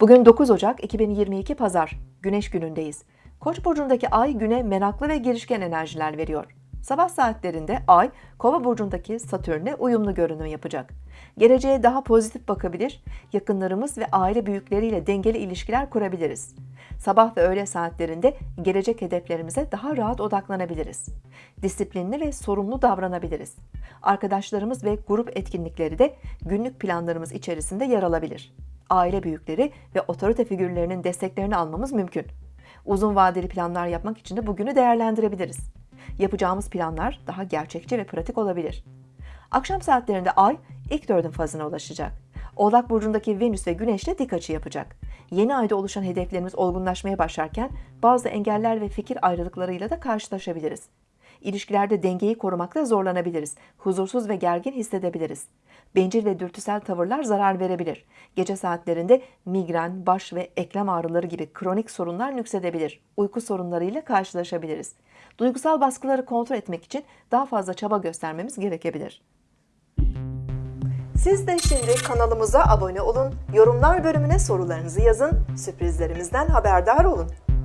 Bugün 9 Ocak 2022 Pazar, Güneş günündeyiz. Koç burcundaki ay güne meraklı ve girişken enerjiler veriyor. Sabah saatlerinde ay Kova burcundaki Satürn'le uyumlu görünüm yapacak. Geleceğe daha pozitif bakabilir, yakınlarımız ve aile büyükleriyle dengeli ilişkiler kurabiliriz. Sabah ve öğle saatlerinde gelecek hedeflerimize daha rahat odaklanabiliriz. Disiplinli ve sorumlu davranabiliriz. Arkadaşlarımız ve grup etkinlikleri de günlük planlarımız içerisinde yer alabilir. Aile büyükleri ve otorite figürlerinin desteklerini almamız mümkün. Uzun vadeli planlar yapmak için de bugünü değerlendirebiliriz. Yapacağımız planlar daha gerçekçi ve pratik olabilir. Akşam saatlerinde Ay ilk dördün fazına ulaşacak. Oğlak burcundaki Venüs ve Güneş ile dik açı yapacak. Yeni ayda oluşan hedeflerimiz olgunlaşmaya başlarken bazı engeller ve fikir ayrılıklarıyla da karşılaşabiliriz. İlişkilerde dengeyi korumakta zorlanabiliriz. Huzursuz ve gergin hissedebiliriz. Bencil ve dürtüsel tavırlar zarar verebilir. Gece saatlerinde migren, baş ve eklem ağrıları gibi kronik sorunlar nüksedebilir. Uyku sorunlarıyla karşılaşabiliriz. Duygusal baskıları kontrol etmek için daha fazla çaba göstermemiz gerekebilir. Siz de şimdi kanalımıza abone olun, yorumlar bölümüne sorularınızı yazın, sürprizlerimizden haberdar olun.